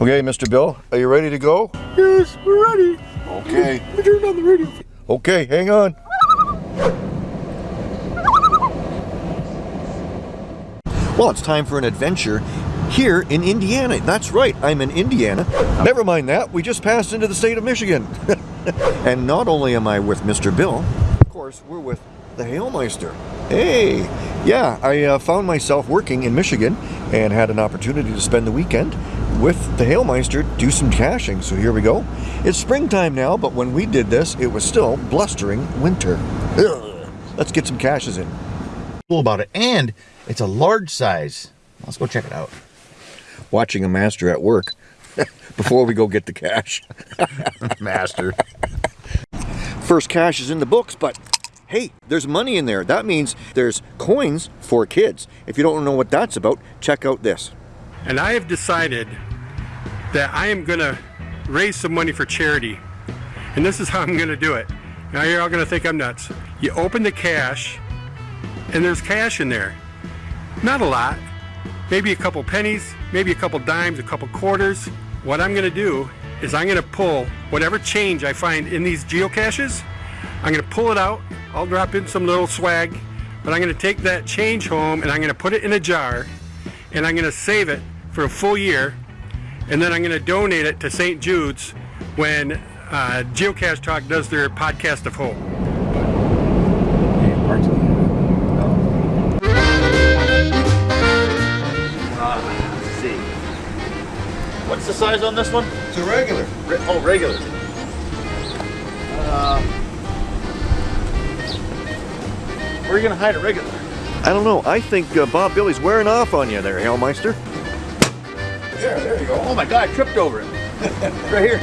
Okay, Mr. Bill, are you ready to go? Yes, we're ready. Okay. I turned on the radio. Okay, hang on. Well, it's time for an adventure here in Indiana. That's right, I'm in Indiana. Never mind that, we just passed into the state of Michigan. and not only am I with Mr. Bill, of course, we're with the Hailmeister. Hey, yeah, I uh, found myself working in Michigan and had an opportunity to spend the weekend with the Hailmeister, do some caching. So here we go. It's springtime now, but when we did this, it was still blustering winter. Ugh. Let's get some caches in. Cool about it, and it's a large size. Let's go check it out. Watching a master at work before we go get the cache. Master. First cache is in the books, but hey, there's money in there. That means there's coins for kids. If you don't know what that's about, check out this. And I have decided that I am going to raise some money for charity. And this is how I'm going to do it. Now you're all going to think I'm nuts. You open the cache, and there's cash in there. Not a lot. Maybe a couple pennies, maybe a couple dimes, a couple quarters. What I'm going to do is I'm going to pull whatever change I find in these geocaches. I'm going to pull it out. I'll drop in some little swag, but I'm going to take that change home and I'm going to put it in a jar and I'm going to save it for a full year and then I'm going to donate it to St. Jude's when uh, Geocache Talk does their podcast of hope. See. What's the size on this one? It's a regular. Re- oh, regular. Uh, where are you gonna hide a regular? I don't know. I think uh, Bob Billy's wearing off on you there, Hailmeister. There, there you go. Oh my God, I tripped over it. right here.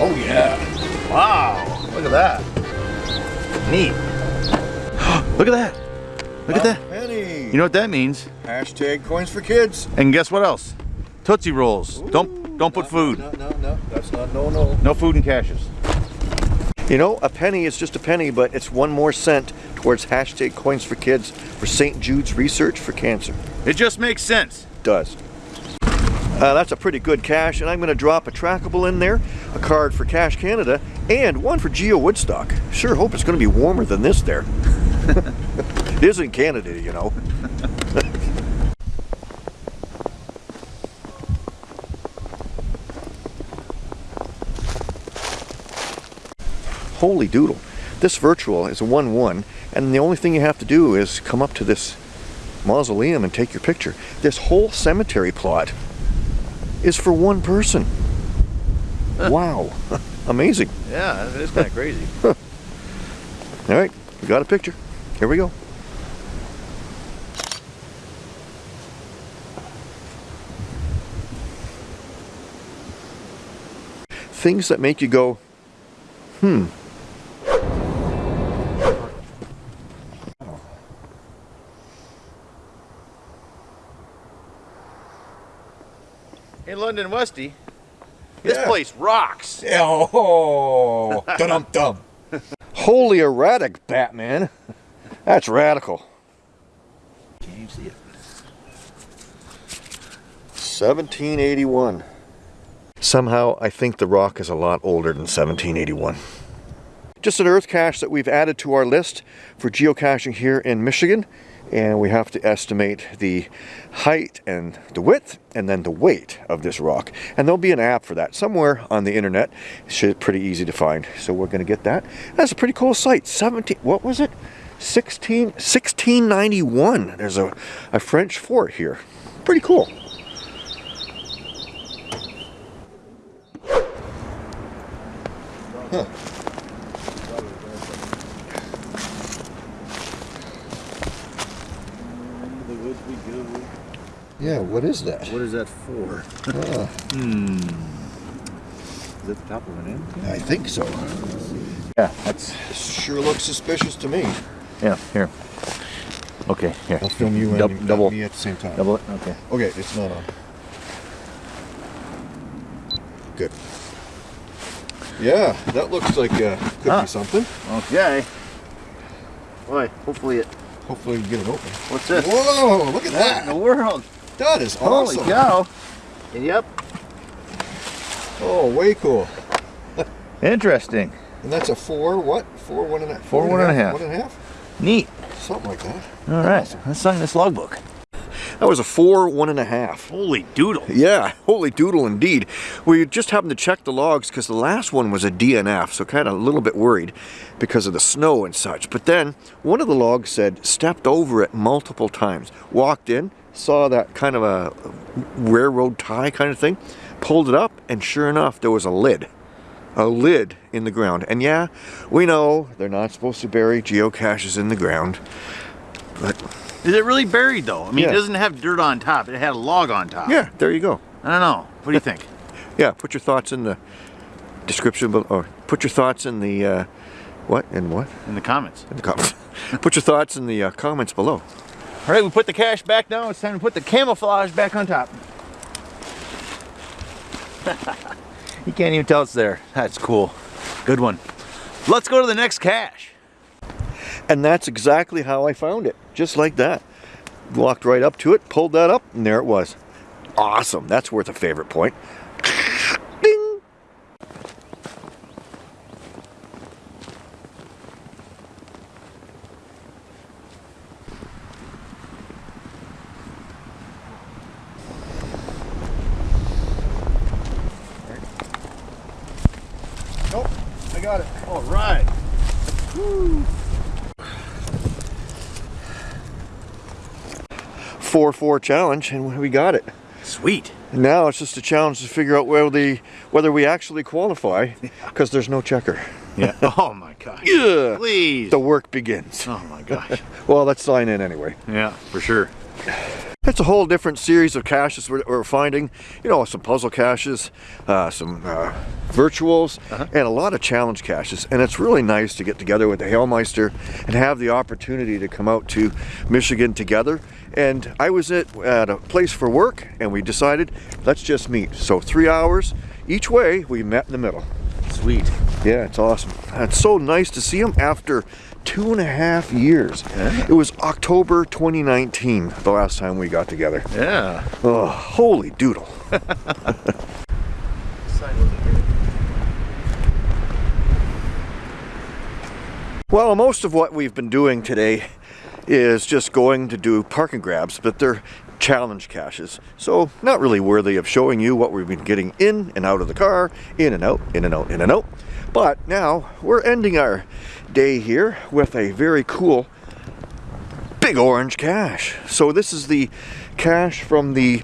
Oh yeah. Wow. Look at that. Neat. Look at that. Look at that. Penny. You know what that means? Hashtag coins for kids. And guess what else? Tootsie Rolls. don't don't put food. No, no, no. That's not no, no. No food in caches. You know, a penny is just a penny, but it's one more cent towards hashtag coins for kids for St. Jude's research for cancer. It just makes sense. does. Uh, that's a pretty good cache, and I'm going to drop a trackable in there, a card for Cash Canada, and one for Geo Woodstock. Sure hope it's going to be warmer than this there. it is in Canada, you know. Holy doodle. This virtual is a 1-1, and the only thing you have to do is come up to this mausoleum and take your picture. This whole cemetery plot is for one person. wow. Amazing. Yeah, it is kind of crazy. All right, we got a picture. Here we go. Things that make you go, hmm. In London Westy, this Yeah. place rocks. Oh, dum dum. Holy erratic, Batman. That's radical. Can't even see it. 1781. Somehow, I think the rock is a lot older than 1781. Just an earth cache that we've added to our list for geocaching here in Michigan. And we have to estimate the height and the width and then the weight of this rock. And there'll be an app for that somewhere on the internet. It's pretty easy to find. So we're going to get that. That's a pretty cool site. 17, what was it? 16, 1691. There's a, a French fort here. Pretty cool. Huh. Yeah, what is that? What is that for? Ah, Hmm. Is that the top of an end? I think so. Yeah, that's. This sure looks suspicious to me. Yeah, here. Okay, here. I'll film you and Dub- and double. me at the same time. Double it? Okay. Okay, it's not on. Good. Yeah, that looks like uh, could Ah. be something. Okay. Boy, hopefully it Hopefully you get it open. What's this? Whoa, look at What in that. the world? That is Holy awesome. cow. Yep. Oh, way cool. Interesting. And that's a four, what? Four, one and a half. Four, one and a half. One and a half? Neat. Something like that. All right. Let's sign this logbook. That was a four, one and a half. Holy doodle. Yeah, holy doodle indeed. We just happened to check the logs because the last one was a DNF, so kind of a little bit worried because of the snow and such. But then one of the logs said stepped over it multiple times. Walked in, saw that kind of a railroad tie kind of thing, pulled it up, and sure enough, there was a lid. A lid in the ground. And yeah, we know they're not supposed to bury geocaches in the ground. But Is it really buried though? I mean, Yeah. it doesn't have dirt on top. It had a log on top. yeah, there you go. I don't know. What do you think? Yeah, put your thoughts in the description below, or put your thoughts in the, uh, what, in what? In the comments. In the comments. put your thoughts in the uh, comments below. All right, we put the cache back down. It's time to put the camouflage back on top. you can't even tell it's there. That's cool. Good one. Let's go to the next cache. And that's exactly how I found it, just like that. Walked right up to it, pulled that up, and there it was. Awesome, that's worth a favorite point. Ding! Nope, I got it. All right. Four four challenge, and we got it. Sweet. And now it's just a challenge to figure out whether the whether we actually qualify, because there's no checker. Yeah. oh my gosh. Yeah. Please. The work begins. Oh my gosh. Well, let's sign in anyway. yeah, for sure. It's a whole different series of caches we're, we're finding. You know, some puzzle caches, uh, some uh, virtuals, and a lot of challenge caches. And it's really nice to get together with the Hailmeister and have the opportunity to come out to Michigan together. And I was at, at a place for work, and we decided let's just meet. So three hours each way, we met in the middle. Sweet. Yeah, it's awesome. It's so nice to see him after two and a half years. Yeah. It was October 2019, the last time we got together. Yeah. Oh, holy doodle. well, most of what we've been doing today is just going to do park and grabs, but they're challenge caches. So not really worthy of showing you what we've been getting in and out of the car, in and out, in and out, in and out. But now we're ending our day here with a very cool big orange cache. So this is the cache from the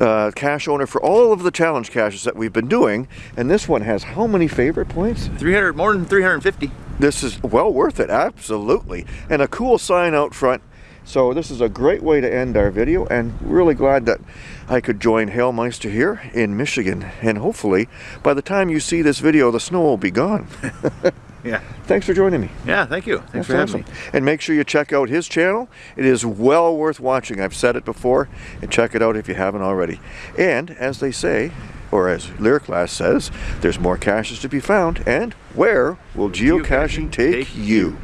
uh, cache owner for all of the challenge caches that we've been doing. And this one has how many favorite points? 300, more than 350. This is well worth it, absolutely. And a cool sign out front. So this is a great way to end our video and really glad that I could join Hailmeister here in Michigan. And hopefully by the time you see this video, the snow will be gone. Yeah. Thanks for joining me. Yeah, thank you. Thanks That's for having me. And make sure you check out his channel. It is well worth watching. I've said it before, and check it out if you haven't already. And as they say, or as Lyriclass says, there's more caches to be found. And where will geocaching take, take you?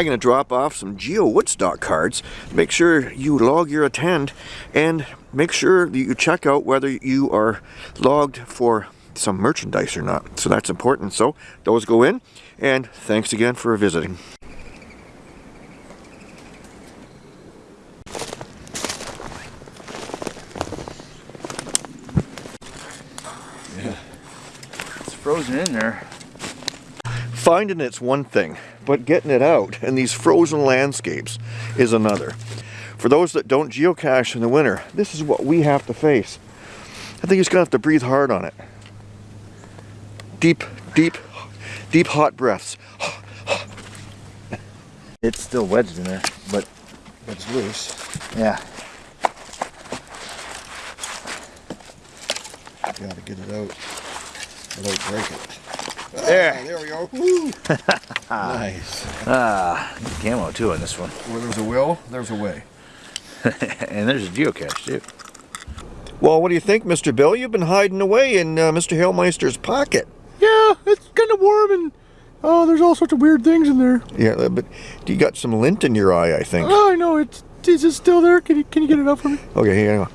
I'm going to drop off some Geo Woodstock cards. Make sure you log your attend and make sure that you check out whether you are logged for some merchandise or not. So that's important. So those go in. And thanks again for visiting. Yeah, it's frozen in there. Finding it's one thing, but getting it out in these frozen landscapes is another. For those that don't geocache in the winter, this is what we have to face. I think just gonna have to breathe hard on it. Deep, deep, deep hot breaths. It's still wedged in there, but It's loose. yeah. Gotta get it out without breaking it. There. Ah, there we go. Woo. nice. Ah, camo too on this one. Where there's a will, there's a way. and there's a geocache too. Well, what do you think, Mr. Bill? You've been hiding away in uh, Mr. Hailmeister's pocket. Yeah, it's kind of warm and Oh, there's all sorts of weird things in there. Yeah, uh, but you got some lint in your eye, I think. Oh, I know. It's is it still there? Can you can you get it out for me? Okay, hang on.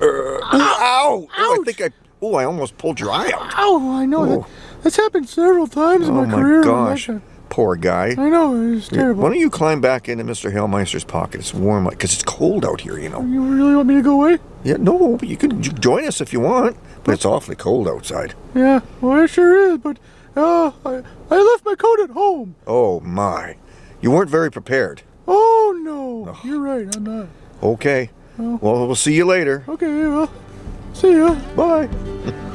Uh, ow! Oh, I think I. Oh, I almost pulled your eye out. Oh, I know Oh. that. That's happened several times in Oh my my career. gosh, poor guy. I know it's terrible. Why don't you climb back into Mr. Hailmeister's pocket? It's warm, like because it's cold out here, you know. You really want me to go away? Yeah, no, but you can join us if you want, but it's awfully cold outside. Yeah, well, it sure is. But uh, I I left my coat at home. Oh my, you weren't very prepared. Oh no, you're right. I'm not. Okay, well, we'll see you later. Okay, well, see ya. Bye.